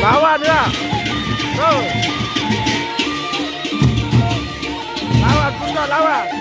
Lawan ya. Tuh. Lawan Buto, lawan.